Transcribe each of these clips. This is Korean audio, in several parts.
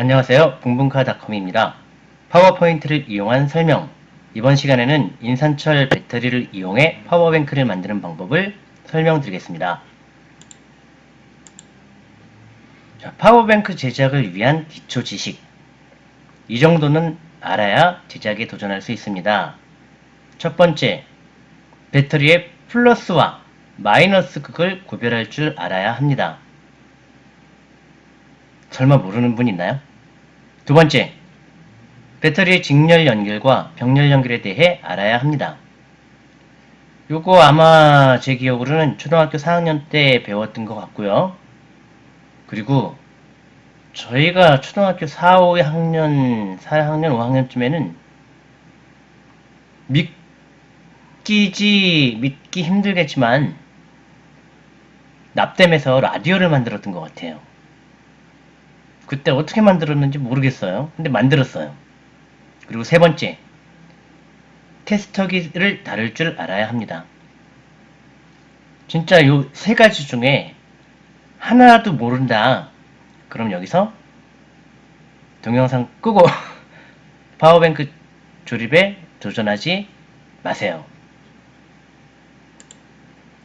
안녕하세요. 붕붕카닷컴입니다. PowerPoint를 이용한 설명 이번 시간에는 인산철 배터리를 이용해 power bank를 만드는 방법을 설명드리겠습니다. 자, power bank 제작을 위한 기초 지식 이 정도는 알아야 제작에 도전할 수 있습니다. 첫 번째, 배터리의 플러스와 마이너스 극을 구별할 줄 알아야 합니다. 설마 모르는 분 있나요? 두 번째, 배터리의 직렬 연결과 병렬 연결에 대해 알아야 합니다. 요거 아마 제 기억으로는 초등학교 4학년 때 배웠던 것 같고요. 그리고 저희가 초등학교 4, 5학년, 4학년, 5학년쯤에는 믿기지, 믿기 힘들겠지만 납땜해서 라디오를 만들었던 것 같아요. 그때 어떻게 만들었는지 모르겠어요. 근데 만들었어요. 그리고 세 번째, 테스터기를 다룰 줄 알아야 합니다. 진짜 요 세 가지 중에 하나도 모른다. 그럼 여기서 동영상 끄고 파워뱅크 조립에 도전하지 마세요.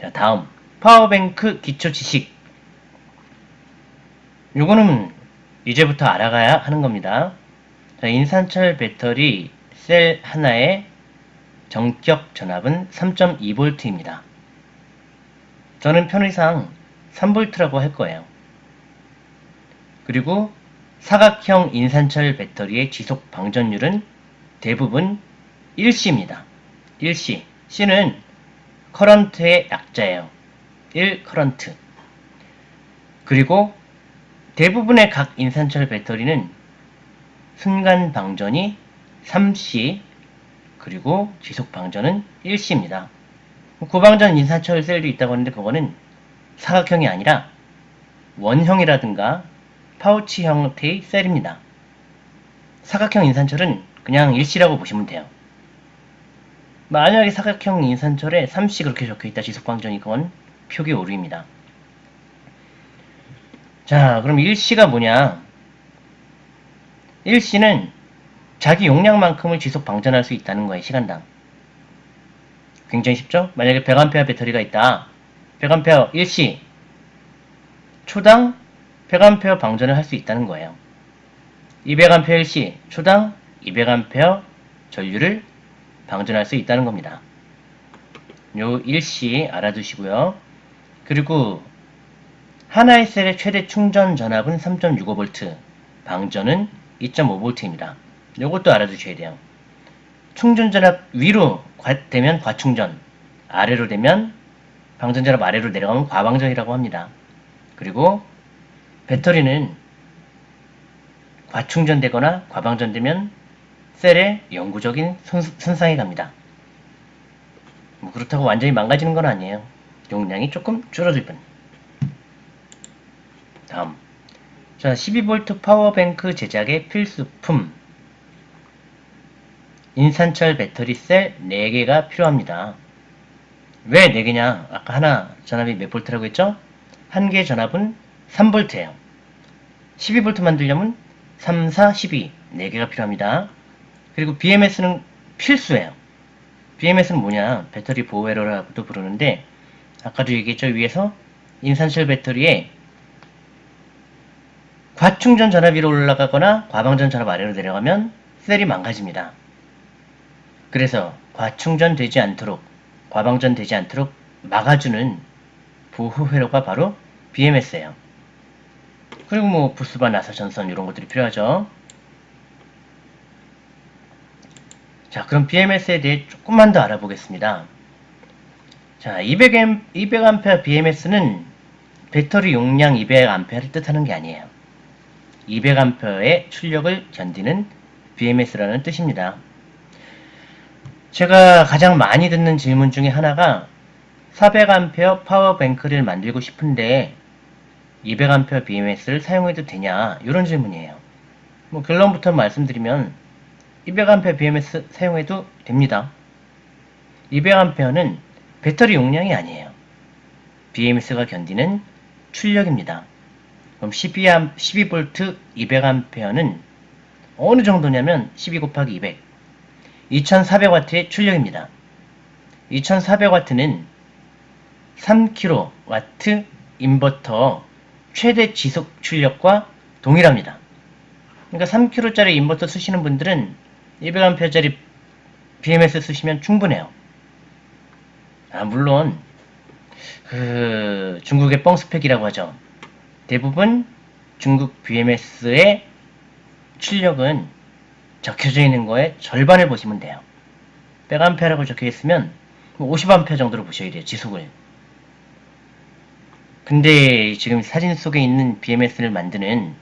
자, 다음. 파워뱅크 기초 지식. 요거는 이제부터 알아가야 하는 겁니다. 자, 인산철 배터리 셀 하나의 정격 전압은 3.2V입니다. 저는 편의상 3V라고 할 거예요. 그리고 사각형 인산철 배터리의 지속 방전율은 대부분 1C입니다. 1C. C는 커런트의 약자예요. 1 current. 그리고 대부분의 각 인산철 배터리는 순간 방전이 3C 그리고 지속 방전은 1C입니다. 고방전 인산철 셀도 있다고 하는데 그거는 사각형이 아니라 원형이라든가 파우치 형태의 셀입니다. 사각형 인산철은 그냥 1C라고 보시면 돼요. 만약에 사각형 인산철에 3C 그렇게 적혀있다 지속방전이 그건 표기 오류입니다. 자, 그럼 1C가 뭐냐? 1C는 자기 용량만큼을 지속 방전할 수 있다는 거예요, 시간당. 굉장히 쉽죠? 만약에 100A 배터리가 있다. 100A 1C. 초당 100A 방전을 할 수 있다는 거예요. 200A 1C. 초당 200A 전류를 방전할 수 있다는 겁니다. 요 1C 알아두시고요. 그리고 하나의 셀의 최대 충전 전압은 3.65V, 방전은 2.5V입니다. 이것도 알아두셔야 돼요. 충전 전압 위로 되면 과충전, 아래로 되면 방전 전압 아래로 내려가면 과방전이라고 합니다. 그리고 배터리는 과충전되거나 과방전되면 셀에 영구적인 손상이 갑니다. 뭐 그렇다고 완전히 망가지는 건 아니에요. 용량이 조금 줄어들 뿐. 다음 자 12V 파워뱅크 제작의 필수품 인산철 배터리 셀 4개가 필요합니다. 왜 4개냐? 아까 하나 전압이 몇 볼트라고 했죠? 한 개 전압은 3V예요. 12V 만들려면 3, 4, 12 4개가 필요합니다. 그리고 BMS는 필수예요. BMS는 뭐냐? 배터리 보호회로라고도 부르는데 아까도 얘기했죠? 위에서 인산철 배터리에 과충전 전압 위로 올라가거나 과방전 전압 아래로 내려가면 셀이 망가집니다. 그래서 과충전 되지 않도록 과방전 되지 않도록 막아주는 보호 회로가 바로 BMS예요. 그리고 뭐 부스바 나사 전선 이런 것들이 필요하죠. 자 그럼 BMS에 대해 조금만 더 알아보겠습니다. 자 200A, 200A BMS는 배터리 용량 200A를 뜻하는 게 아니에요. 200A의 출력을 견디는 BMS라는 뜻입니다. 제가 가장 많이 듣는 질문 중에 하나가 400A 파워뱅크를 만들고 싶은데 200A BMS를 사용해도 되냐 이런 질문이에요. 뭐 결론부터 말씀드리면 200A BMS 사용해도 됩니다. 200A는 배터리 용량이 아니에요. BMS가 견디는 출력입니다. 그럼 12A, 12V 200A는 어느 정도냐면 12 곱하기 200. 2400W의 출력입니다. 2400W는 3kW 인버터 최대 지속 출력과 동일합니다. 그러니까 3kg짜리 인버터 쓰시는 분들은 200A짜리 BMS 쓰시면 충분해요. 아, 물론 그 중국의 뻥스펙이라고 하죠. 대부분 중국 BMS의 출력은 적혀져 있는 거에 절반을 보시면 돼요. 100A라고 적혀 있으면 50A 정도로 보셔야 돼요. 지속을. 근데 지금 사진 속에 있는 BMS를 만드는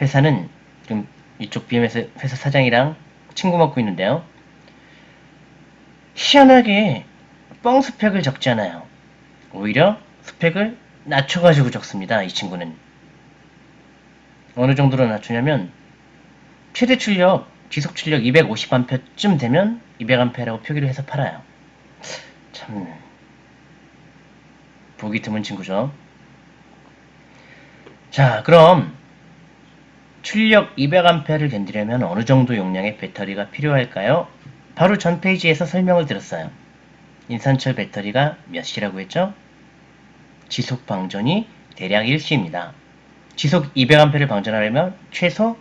회사는 지금 이쪽 BMS 회사 사장이랑 친구 먹고 있는데요. 희한하게 뻥 스펙을 적지 않아요. 오히려 스펙을 낮춰가지고 적습니다. 이 친구는. 어느 정도로 낮추냐면 최대 출력, 지속 출력 250A쯤 되면 200A라고 표기를 해서 팔아요. 참 보기 드문 친구죠. 자, 그럼 출력 200A를 견디려면 어느 정도 용량의 배터리가 필요할까요? 바로 전 페이지에서 설명을 드렸어요. 인산철 배터리가 몇 시라고 했죠? 지속 방전이 대략 1시입니다. 지속 200A를 방전하려면 최소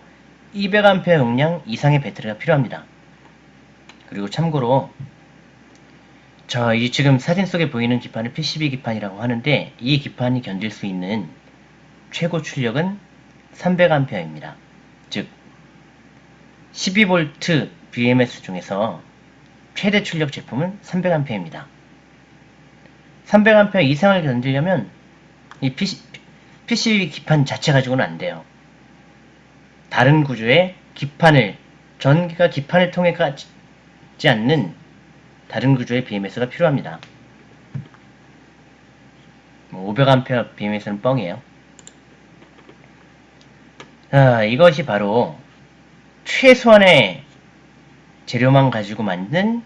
200A 용량 이상의 배터리가 필요합니다. 그리고 참고로 저 이 지금 사진 속에 보이는 기판을 PCB 기판이라고 하는데 이 기판이 견딜 수 있는 최고 출력은 300A입니다. 즉 12V BMS 중에서 최대 출력 제품은 300A입니다. 300A 이상을 견디려면 이 PC, PCB 기판 자체 가지고는 안 돼요. 다른 구조의 기판을 전기가 기판을 통해 가지 않는 다른 구조의 BMS가 필요합니다. 500A BMS는 뻥이에요. 자, 이것이 바로 최소한의 재료만 가지고 만든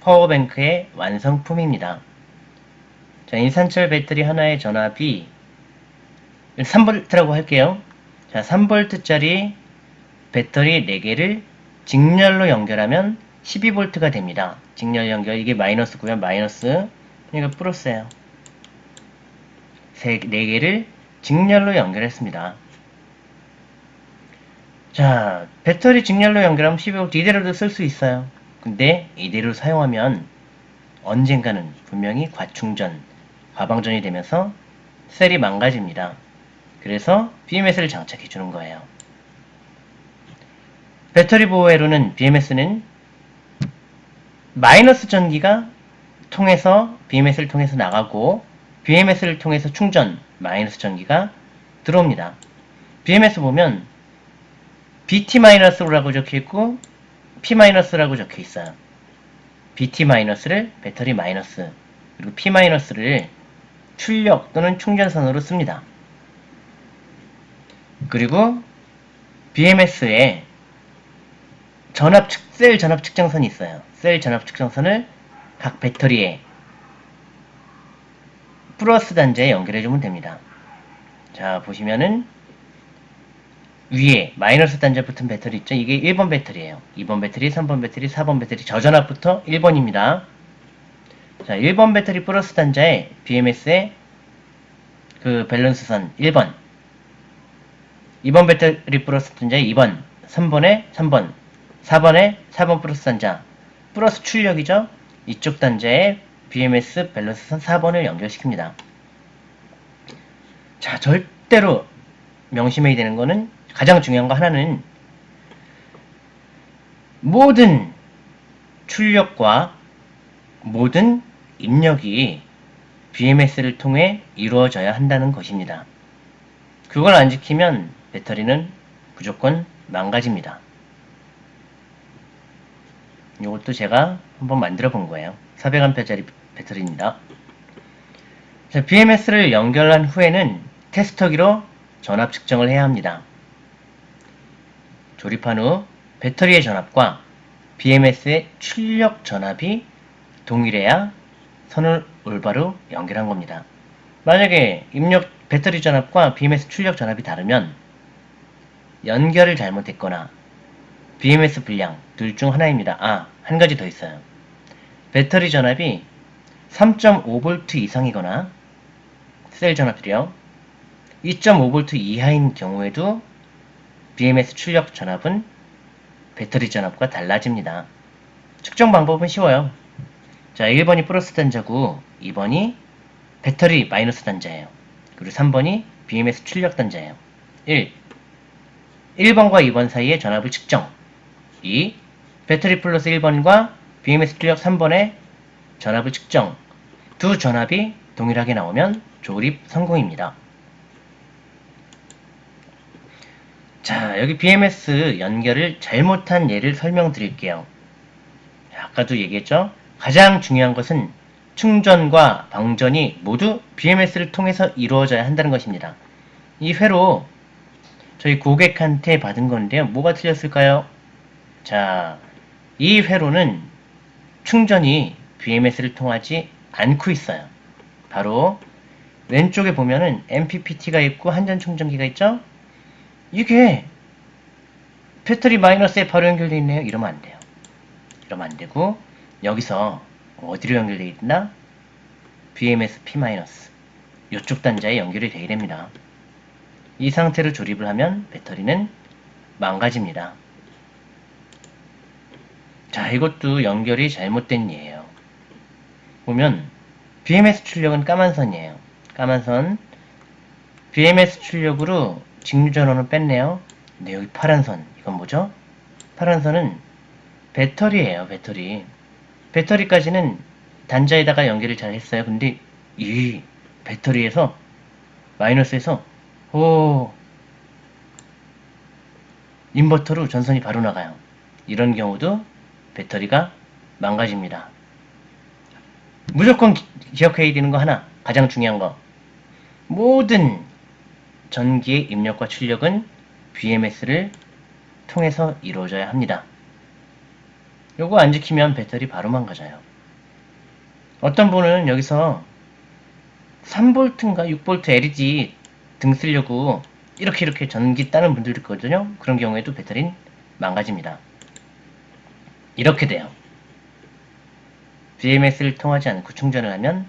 파워뱅크의 완성품입니다. 자, 인산철 배터리 하나의 전압이 3V라고 할게요. 자, 3V짜리 배터리 4개를 직렬로 연결하면 12V가 됩니다. 직렬 연결, 이게 마이너스고요. 마이너스, 이거 플러스예요. 4개를 직렬로 연결했습니다. 자, 배터리 직렬로 연결하면 12V 이대로도 쓸 수 있어요. 근데 이대로 사용하면 언젠가는 분명히 과충전, 과방전이 되면서 셀이 망가집니다. 그래서 BMS를 장착해 주는 거예요. 배터리 보호회로는 BMS는 마이너스 전기가 통해서 BMS를 통해서 나가고 BMS를 통해서 충전 마이너스 전기가 들어옵니다. BMS 보면 BT-라고 적혀 있고 P-라고 적혀 있어요. BT-를 배터리 마이너스 그리고 P-를 출력 또는 충전선으로 씁니다. 그리고 BMS에 전압 측, 셀 전압 측정선이 있어요. 셀 전압 측정선을 각 배터리에 플러스 단자에 연결해주면 됩니다. 자, 보시면은 위에 마이너스 단자 붙은 배터리 있죠? 이게 1번 배터리예요. 2번 배터리, 3번 배터리, 4번 배터리 저전압부터 1번입니다. 자, 1번 배터리 플러스 단자에 BMS의 그 밸런스선 1번 2번 배터리 플러스 단자에 2번 3번에 3번 4번에 4번 플러스 단자 플러스 출력이죠. 이쪽 단자에 BMS 밸런스선 4번을 연결시킵니다. 자, 절대로 명심해야 되는 거는 가장 중요한 거 하나는 모든 출력과 모든 입력이 BMS를 통해 이루어져야 한다는 것입니다. 그걸 안 지키면 배터리는 무조건 망가집니다. 이것도 제가 한번 만들어 본 거예요. 400A짜리 배터리입니다. 자, BMS를 연결한 후에는 테스터기로 전압 측정을 해야 합니다. 조립한 후 배터리의 전압과 BMS의 출력 전압이 동일해야 선을 올바로 연결한 겁니다. 만약에 입력 배터리 전압과 BMS 출력 전압이 다르면 연결을 잘못했거나 BMS 불량 둘 중 하나입니다. 아, 한 가지 더 있어요. 배터리 전압이 3.5V 이상이거나 셀 전압들이요. 2.5V 이하인 경우에도 BMS 출력 전압은 배터리 전압과 달라집니다. 측정 방법은 쉬워요. 자, 1번이 플러스 단자고 2번이 배터리 마이너스 단자예요. 그리고 3번이 BMS 출력 단자예요. 1. 1번과 2번 사이의 전압을 측정. 2. 배터리 플러스 1번과 BMS 출력 3번의 전압을 측정. 두 전압이 동일하게 나오면 조립 성공입니다. 자, 여기 BMS 연결을 잘못한 예를 설명드릴게요. 아까도 얘기했죠? 가장 중요한 것은 충전과 방전이 모두 BMS를 통해서 이루어져야 한다는 것입니다. 이 회로 저희 고객한테 받은 건데요. 뭐가 틀렸을까요? 자, 이 회로는 충전이 BMS를 통하지 않고 있어요. 바로 왼쪽에 보면은 MPPT가 있고 한전 충전기가 있죠? 이게 배터리 마이너스에 바로 연결되어 있네요. 이러면 안 돼요. 이러면 안 되고 여기서 어디로 연결되어 있나? BMS P- 이쪽 단자에 연결이 되어야 됩니다. 이 상태로 조립을 하면 배터리는 망가집니다. 자, 이것도 연결이 잘못된 예예요. 보면 BMS 출력은 까만 선이에요. 까만 선. BMS 출력으로 직류 전원을 뺐네요. 근데 여기 파란 선. 이건 뭐죠? 파란 선은 배터리예요, 배터리. 배터리까지는 단자에다가 연결을 잘 했어요. 근데 이 배터리에서 마이너스에서 오 인버터로 전선이 바로 나가요. 이런 경우도 배터리가 망가집니다. 무조건 기- 기억해야 되는 거 하나, 가장 중요한 거. 모든 전기의 입력과 출력은 BMS를 통해서 이루어져야 합니다. 요거 안 지키면 배터리 바로 망가져요. 어떤 분은 여기서 3V인가 6V LED 등 쓰려고 이렇게 이렇게 전기 따는 분들도 있거든요. 그런 경우에도 배터리는 망가집니다. 이렇게 돼요. BMS를 통하지 않고 충전을 하면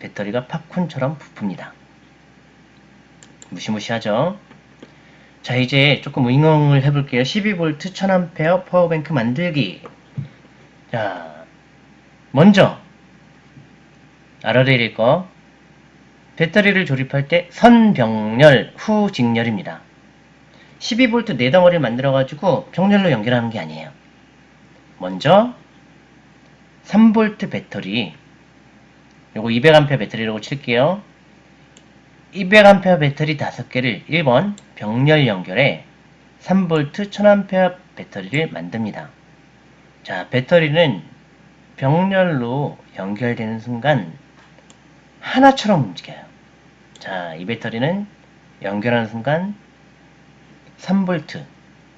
배터리가 팝콘처럼 부풉니다. 무시무시하죠? 자, 이제 조금 응용을 해볼게요. 12V 1000A 파워뱅크 만들기. 자, 먼저 알아야 될 거. 배터리를 조립할 때 선병렬 후 직렬입니다. 12V 네 덩어리를 만들어가지고 병렬로 연결하는 게 아니에요. 먼저 3V 배터리 요거 200A 배터리라고 칠게요. 200A 배터리 5개를 1번 병렬 연결해 3V 1000A 배터리를 만듭니다. 자, 배터리는 병렬로 연결되는 순간 하나처럼 움직여요. 자, 이 배터리는 연결하는 순간 3V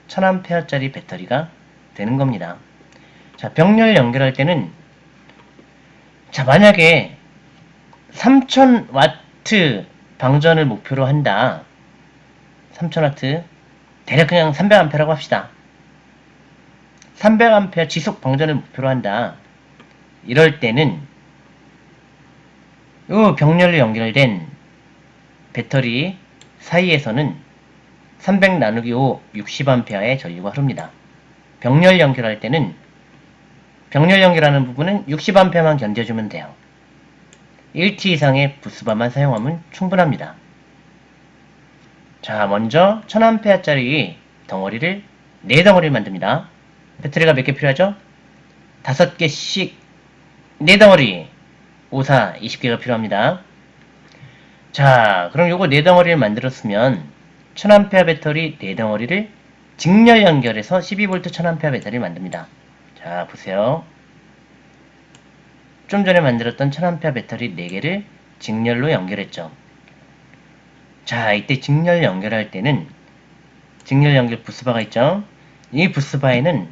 1000A짜리 배터리가 되는 겁니다. 자, 병렬 연결할 때는 자, 만약에 3000W 방전을 목표로 한다. 3000W 대략 그냥 300A라고 합시다. 300A 지속 방전을 목표로 한다. 이럴 때는 이 병렬로 연결된 배터리 사이에서는 300 나누기 5 60A의 전류가 흐릅니다. 병렬 연결할 때는 병렬 연결하는 부분은 60A만 견뎌주면 돼요. 1T 이상의 부스바만 사용하면 충분합니다. 자, 먼저 1000A짜리 덩어리를 4덩어리를 만듭니다. 배터리가 몇 개 필요하죠? 5개씩 4덩어리 5, 4, 20개가 필요합니다. 자, 그럼 요거 4덩어리를 만들었으면 1000A 배터리 4덩어리를 직렬 연결해서 12V 1000A 배터리를 만듭니다. 자, 보세요. 좀 전에 만들었던 1000A 배터리 4개를 직렬로 연결했죠. 자, 이때 직렬 연결할 때는 직렬 연결 부스바가 있죠. 이 부스바에는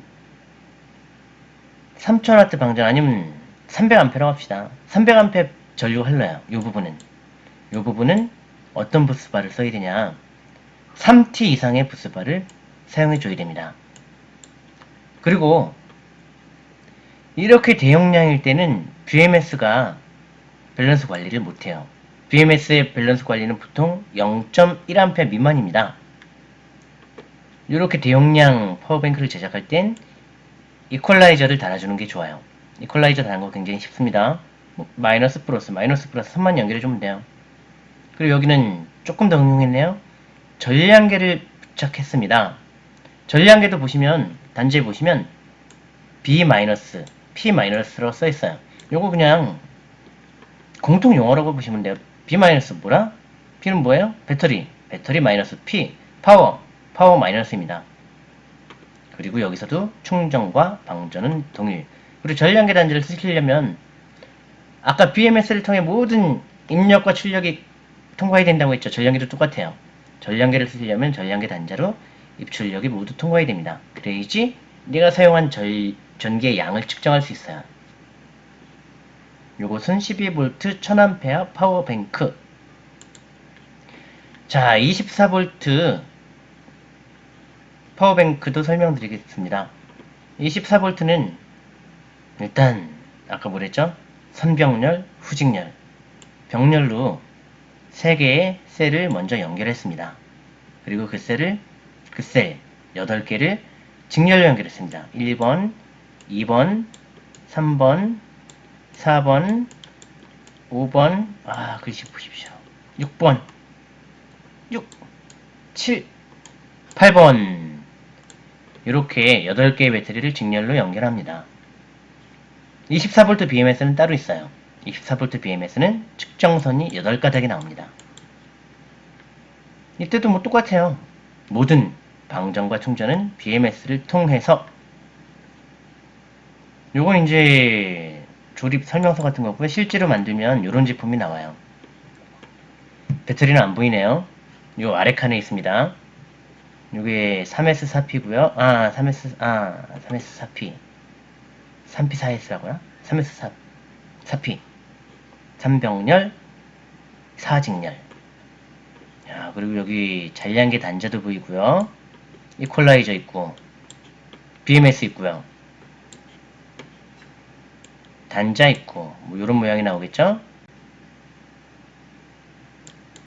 3000W 방전 아니면 300A라고 합시다. 300A 전류가 흘러요. 이 부분은. 이 부분은 어떤 부스바를 써야 되냐 3T 이상의 부스바를 사용해 줘야 됩니다. 그리고 이렇게 대용량일 때는 BMS가 밸런스 관리를 못해요. BMS의 밸런스 관리는 보통 0.1A 미만입니다. 이렇게 대용량 power bank를 제작할 땐 이퀄라이저를 달아주는 게 좋아요. 이퀄라이저 달는 거 굉장히 쉽습니다. 뭐, 마이너스 플러스, 마이너스 플러스 선만 연결해주면 돼요. 그리고 여기는 조금 더 응용했네요. 전량계를 부착했습니다. 전량계도 보시면 단자에 보시면 B 마이너스, P 마이너스로 써 있어요. 요거 그냥 공통 용어라고 보시면 돼요. B 마이너스 뭐라? P는 뭐예요? 배터리, 배터리 마이너스 P, 파워, 파워 마이너스입니다. 그리고 여기서도 충전과 방전은 동일. 그리고 전량계 단자를 쓰시려면 아까 BMS를 통해 모든 입력과 출력이 통과해야 된다고 했죠. 전량계도 똑같아요. 전량계를 쓰려면 전량계 단자로 입출력이 모두 통과해야 됩니다. 그래야지 내가 사용한 절, 전기의 양을 측정할 수 있어요. 요것은 12V 1000A 파워뱅크 자 24V 파워뱅크도 설명드리겠습니다. 24V는 일단 아까 뭐랬죠? 선병렬, 후직렬 병렬로 3개의 셀을 먼저 연결했습니다. 그리고 그 셀을 그 셀 8개를 직렬로 연결했습니다. 1번, 2번, 3번, 4번, 5번, 아, 글씨 보십시오. 6번, 6, 7, 8번. 이렇게 8개의 배터리를 직렬로 연결합니다. 24V BMS는 따로 있어요. 24V BMS는 측정선이 8가닥이 나옵니다. 이때도 뭐 똑같아요. 모든 방전과 충전은 BMS를 통해서 요건 이제 조립 설명서 같은 거고요. 실제로 만들면 이런 제품이 나와요. 배터리는 안 보이네요. 요 아래 칸에 있습니다. 요게 3S4P고요. 아, 3S 아, 3S4P. 3P4S라고요? 3S4 4P. 3병렬 4직렬. 야, 그리고 여기 잔량계 단자도 보이고요. 이퀄라이저 있고 BMS 있고요. 단자 있고 뭐 이런 모양이 나오겠죠?